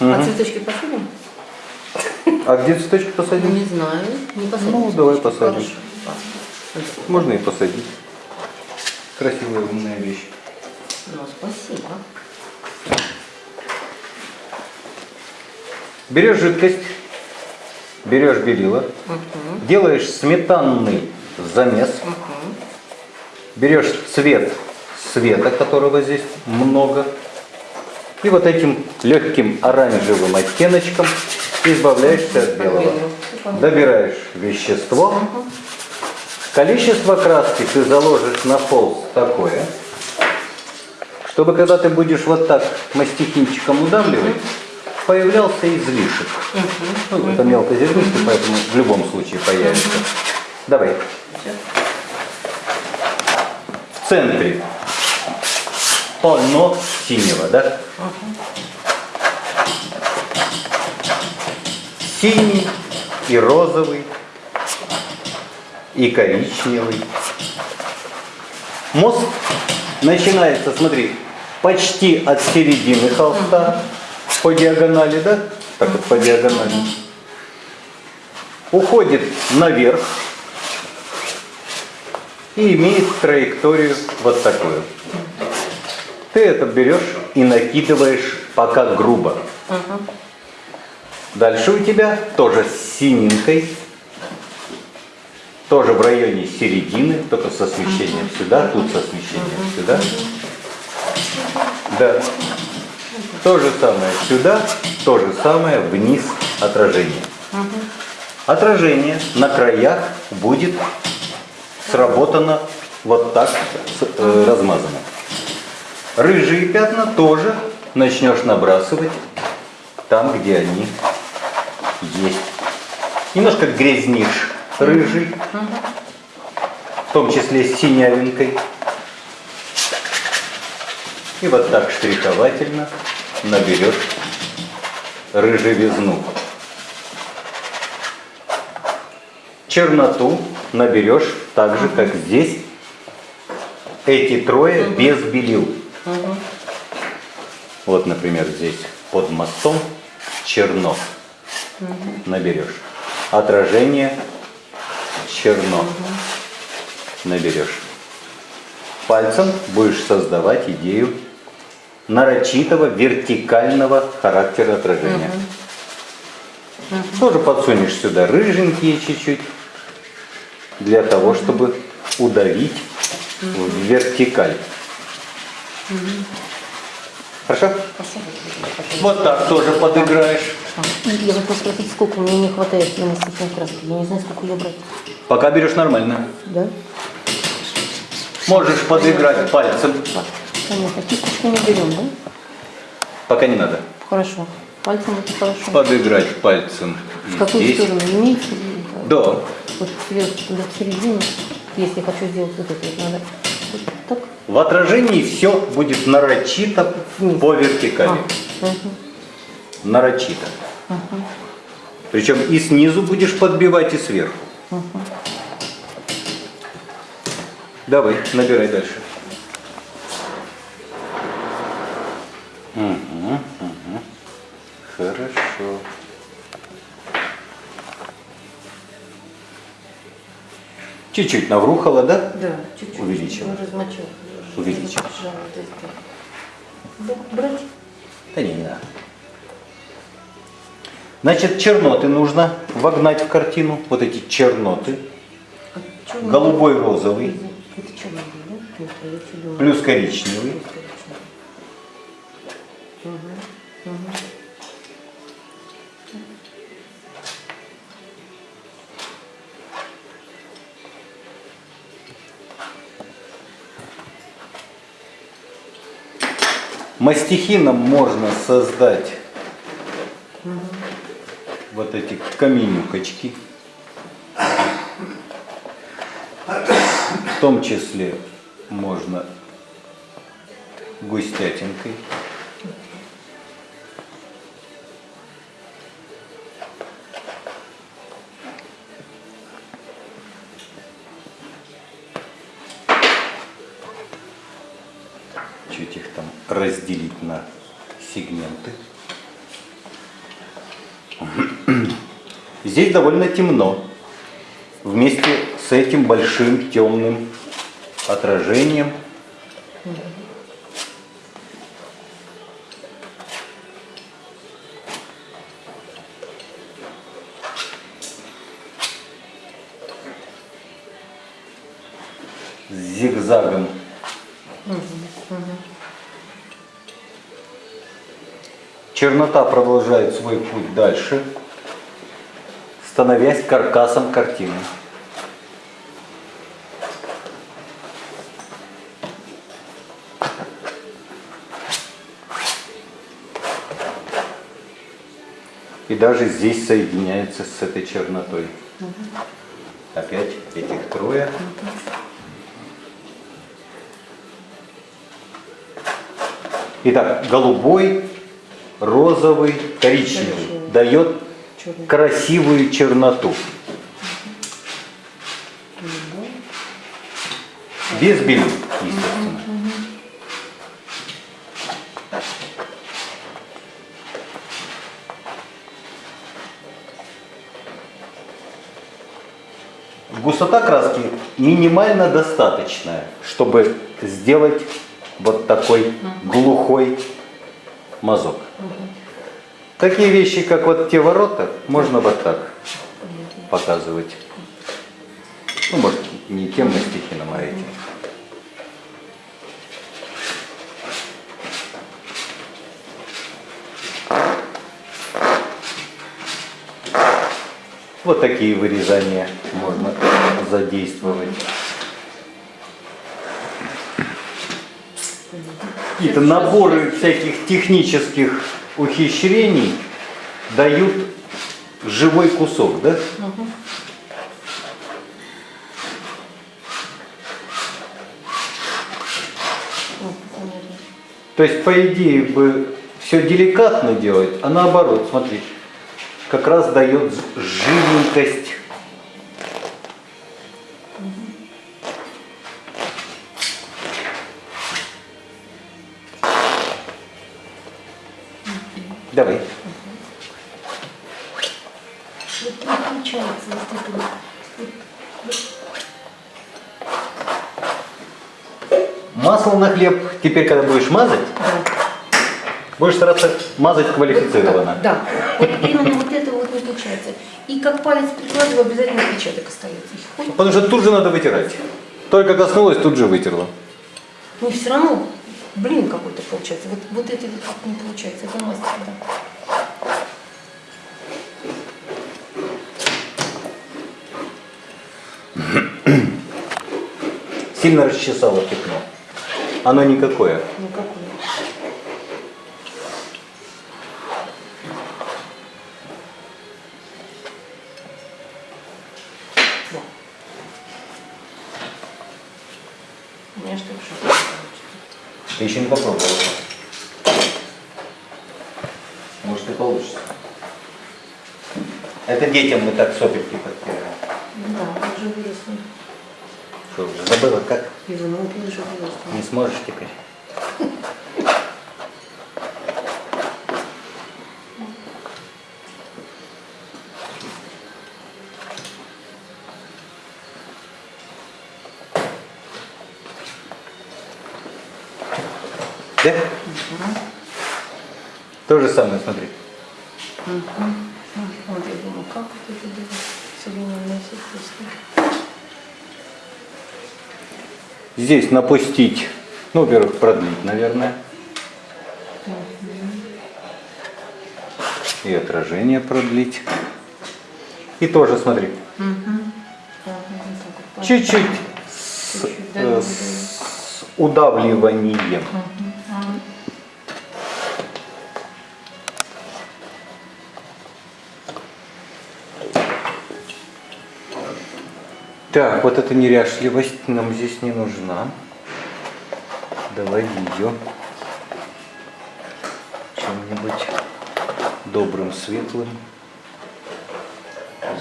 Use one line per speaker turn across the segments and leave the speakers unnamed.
А цветочки посадим?
А где цветочки посадим?
не знаю. Не посадим.
Ну, давай посадим.
Хорошо.
Можно и посадить. Красивая умная вещь.
Ну, спасибо.
Берешь жидкость, берешь белила, делаешь сметанный замес, берешь цвет света, которого здесь много, и вот этим легким оранжевым оттеночком избавляешься от белого. Добираешь вещество, количество краски ты заложишь на холст такое, чтобы когда ты будешь вот так мастихинчиком удавливать, появлялся излишек. Ну, это мелкозернистый, поэтому в любом случае появится. Давай. В центре полно синего, да? Синий и розовый, и коричневый. Мост начинается, смотри, почти от середины холста по диагонали, да? Так вот по диагонали. Уходит наверх и имеет траекторию вот такую. Ты это берешь и накидываешь пока грубо. Дальше у тебя тоже с синенькой, тоже в районе середины, только с освещением сюда, тут с освещением сюда. Да. То же самое сюда, то же самое вниз отражение. Отражение на краях будет сработано вот так э, размазано. Рыжие пятна тоже начнешь набрасывать там, где они есть. Немножко грязнишь рыжий, в том числе с синявинкой. И вот так штриховательно наберешь рыжевизну. Черноту наберешь так же, как здесь. Эти трое без белил. Вот, например, здесь под мостом черно наберешь. Отражение черно наберешь. Пальцем будешь создавать идею нарочитого вертикального характера отражения. Тоже подсунешь сюда рыженькие чуть-чуть, для того, чтобы удавить в вертикаль. Хорошо? Вот так тоже подыграешь.
Я хотела спросить, сколько мне не хватает фломастичной краски. Я не знаю, сколько ее брать.
Пока берешь нормально.
Да?
Можешь подыграть пальцем.
Понятно. Кисточку не берем, да?
Пока не надо.
Хорошо. Пальцем это хорошо.
Подыграть пальцем.
В какую
здесь.
сторону? Имеется?
Да.
Вот сверху туда в середину. Если я хочу сделать вот это, вот надо так.
В отражении все будет нарочито по вертикали.
А, мгм.
Нарочито. Причем и снизу будешь подбивать, и сверху. Давай, набирай дальше. Мгм, Чуть-чуть наврухала, да?
Да, чуть-чуть.
Увеличила.
Ну, размочил.
Увеличила.
Разжала вот это. Да, брать?
Да не, не надо. Значит, черноты нужно вогнать в картину. Вот эти черноты.
А
Голубой, розовый,
Это черный, да? А
плюс коричневый. Мастихином можно создать вот эти каменюкочки. В том числе можно густятинкой. разделить на сегменты. Здесь довольно темно. Вместе с этим большим темным отражением. С зигзагом. Угу. Чернота продолжает свой путь дальше, становясь каркасом картины. И даже здесь соединяется с этой чернотой. Опять этих трое. Итак, голубой, розовый, коричневый
Коричневый.
дает
Черный.
красивую черноту. Без белил, естественно. Густота краски минимально достаточная, чтобы сделать вот такой глухой мазок. Такие вещи, как вот те ворота, можно вот так показывать. Ну, может, не тем на стихи, эти. Вот такие вырезания можно задействовать. Какие-то наборы всяких технических ухищрений дают живой кусок, да? То есть, по идее, бы все деликатно делать, а наоборот, смотри, как раз дает живенькость. Давай.
Вот не получается вот это вот.
Масло на хлеб, теперь, когда будешь мазать, будешь стараться мазать квалифицированно.
Да, вот именно вот это вот не получается. И как палец прикладываю, обязательно отпечаток остается.
Потому что тут же надо вытирать. Только коснулась, тут же вытерла.
Ну все равно, блин какой-то получается. Вот, вот это вот как не получается, это мастер, да.
Сильно расчесала пятно. Оно никакое.
Получится.
Ты еще не попробовала. Может и получится. Это детям мы так сопельки подтираем.
Да, уже выросла.
Что, уже забыла как?
И внуки уже выросла.
Не сможешь теперь? Да? То же самое, смотри.
Думаю, как вот это делать? Современное искусство.
Здесь напустить, ну, во-первых, продлить, наверное. И отражение продлить. И тоже, смотри, чуть-чуть с,
Чуть-чуть, да,
э, с удавливанием. Так, вот эта неряшливость нам здесь не нужна. Давай ее чем-нибудь добрым, светлым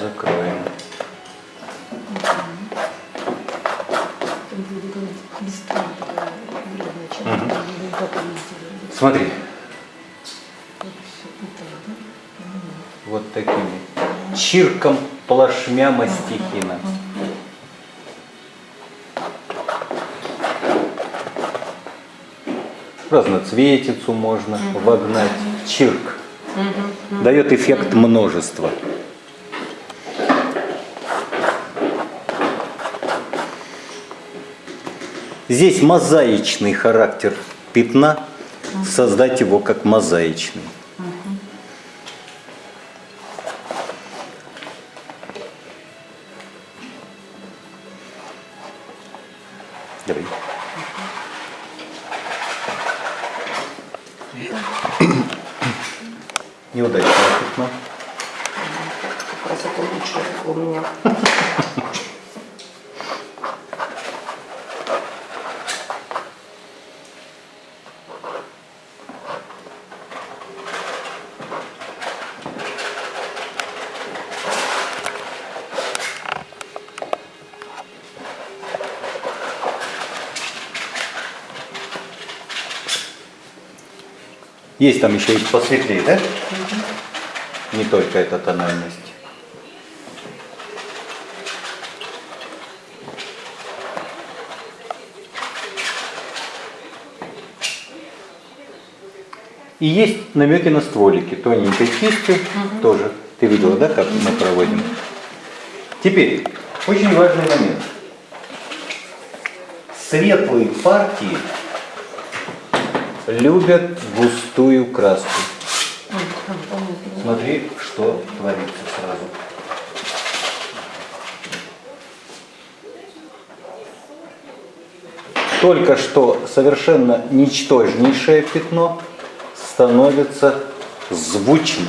закроем.
Сделали.
Смотри,
Вот
такими чирком плашмя мастихина. Разноцветицу можно вогнать. Чирк. Дает эффект множества. Здесь мозаичный характер пятна, создать его как мозаичный. Есть там еще и посветлее, да? Не только эта тональность. И есть намеки на стволики, тоненькой кистью тоже. Ты видела, да, как мы проводим? Теперь, очень важный момент. Светлые партии любят густую краску. Смотри, что творится сразу. Только что совершенно ничтожнейшее пятно становится звучным.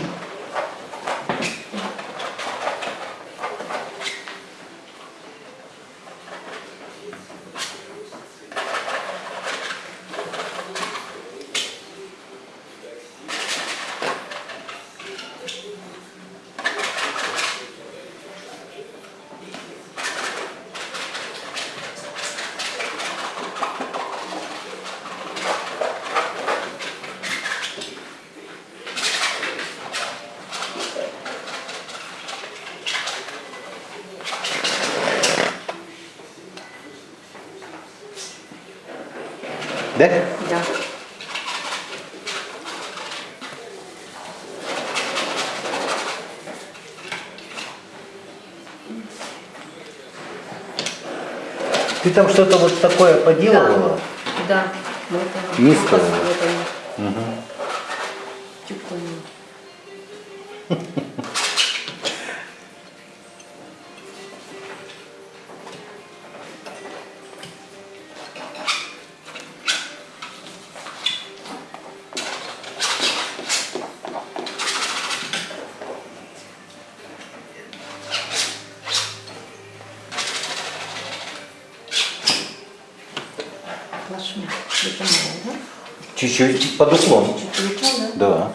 Да?
Да.
Ты там что-то вот такое поделывала?
Да. Вот оно.
Низкое.
Вот оно.
Мгм.
Тюканье. Плашмя.
Чуть-чуть под уклон.
да? Чуть лучше, да?
Да.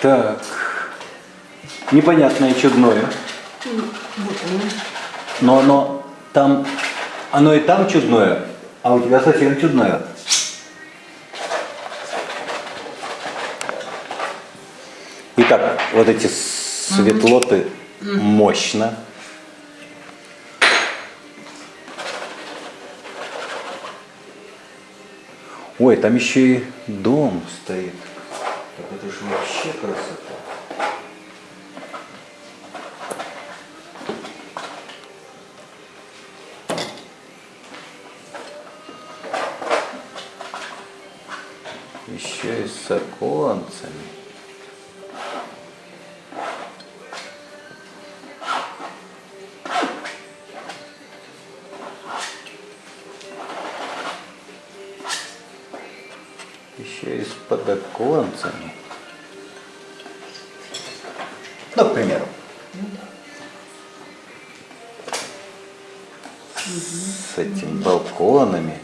Так. Непонятное чудное. Но оно там, оно и там чудное, а у тебя совсем чудное. Итак, вот эти светлоты мощно. Ой, там еще и дом стоит. Так это же вообще красота. Еще и с оконцами. Подоконцами. Ну, к примеру. С этими балконами.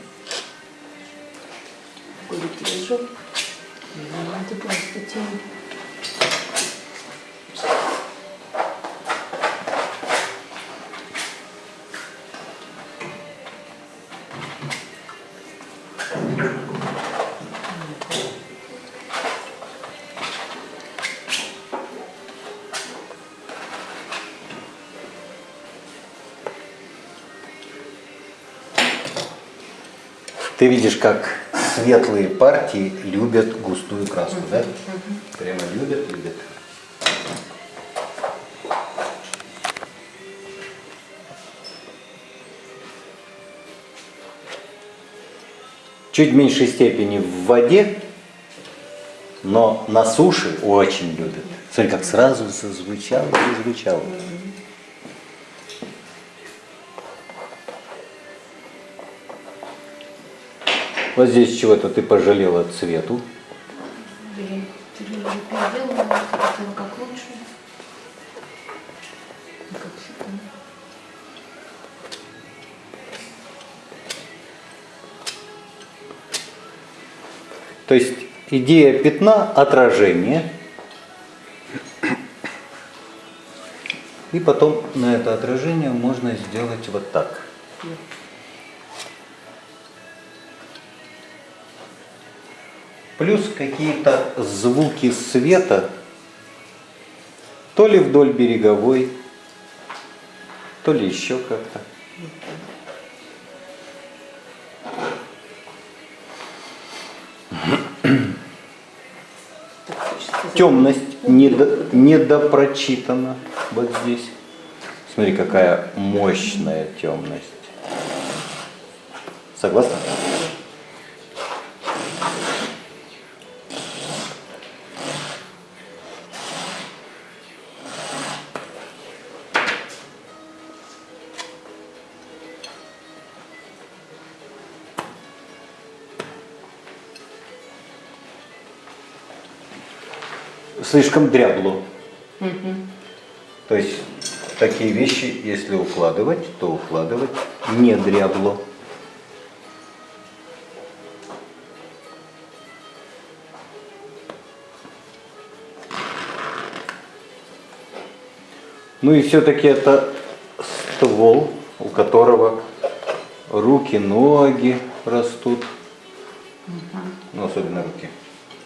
Ты
видишь, как светлые партии любят густую краску, да? Прямо любят, любят. Чуть меньшей степени в воде, но на суше очень любят. Смотри, как сразу зазвучало, зазвучало. Вот здесь чего-то ты пожалела цвету.
Блин, ты же уже переделала, хотела как лучше. Ну, как всегда.
То есть идея пятна – отражение. И потом на это отражение можно сделать вот так. Плюс какие-то звуки света, то ли вдоль береговой, то ли еще как-то. Темность недо- недопрочитана вот здесь. Смотри, какая мощная темность. Согласна? Слишком дрябло. То есть такие вещи, если укладывать, то укладывать не дрябло. Ну и все-таки это ствол, у которого руки, ноги растут. Ну, особенно руки.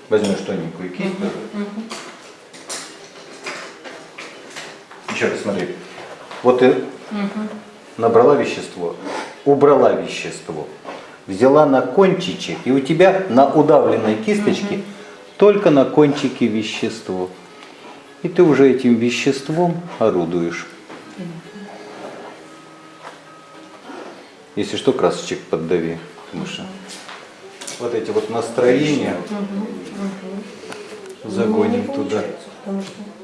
Возьмешь тоненькую кисть тоже. Еще раз смотри. Вот ты набрала вещество, убрала вещество, взяла на кончичек, и у тебя на удавленной кисточке только на кончике вещество. И ты уже этим веществом орудуешь. Если что, красочек поддави. Потому что вот эти вот настроения загоним
Не
туда.
Потому что...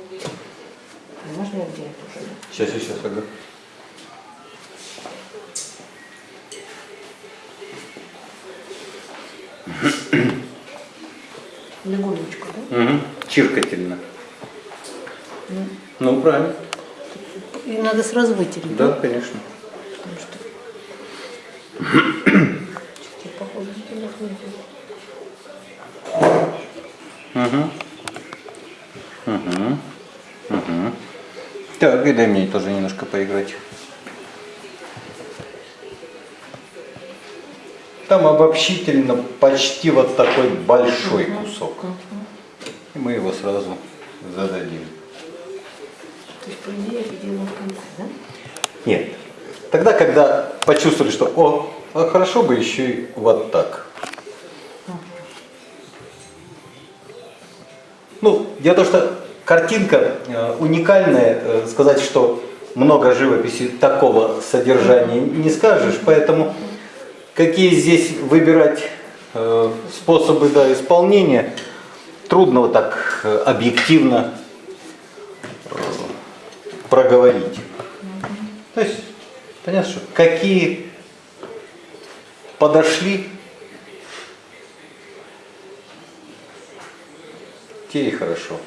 Можно я где это уже?
Сейчас, сейчас, ага.
Легонечко, да?
Угу. Чиркательно. Ну, правильно.
И надо сразу вытереть,
Да, конечно.
Потому что... Я, походу, не.
Угу. Угу. Так, и дай мне тоже немножко поиграть. Там обобщительно почти вот такой большой кусок. И мы его сразу зададим.
То есть, по идее, я в конце, да?
Нет. Тогда, когда почувствовали, что о, а хорошо бы еще и вот так. Ну, в том, что картинка э, уникальная, э, сказать, что много живописи такого содержания не скажешь, поэтому какие здесь выбирать э, способы да, исполнения, трудно вот так объективно проговорить. То есть, понятно, что какие подошли, те и хорошо.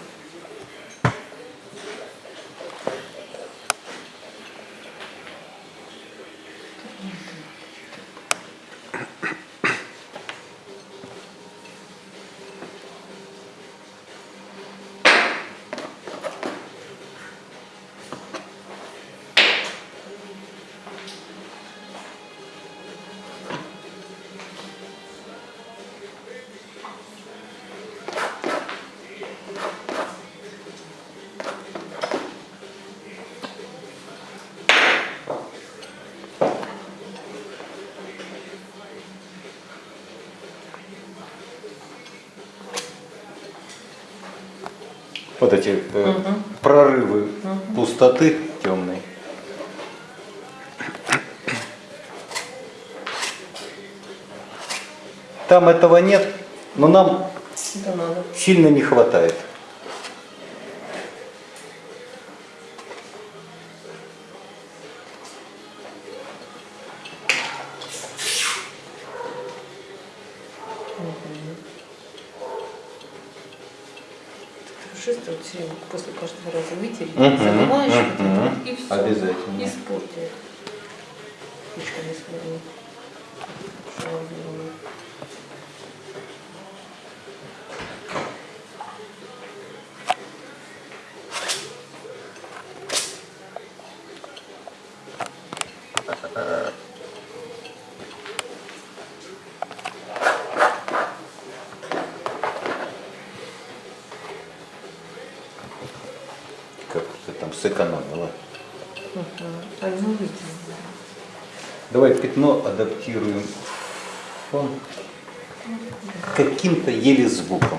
Вот эти э,
Мгм.
прорывы пустоты темной. Там этого нет, но нам
Это надо.
сильно не хватает.
Хорошо, что вот все время после каждого раза вытереть,
Мгм,
забываешь вот это
мгм.
вот, и все. Испортит. Ручка не
ты там сэкономила.
А ну выйди.
Давай пятно адаптируем фон каким-то еле звуком.